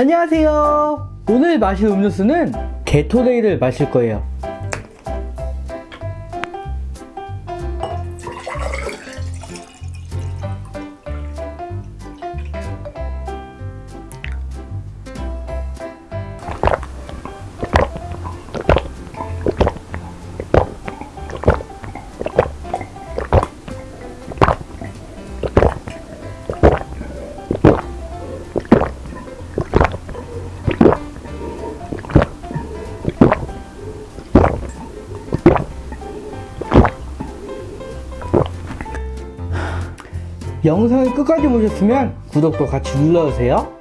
안녕하세요. 오늘 마실 음료수는 게토레이를 마실 거예요. 영상을 끝까지 보셨으면 구독도 같이 눌러주세요.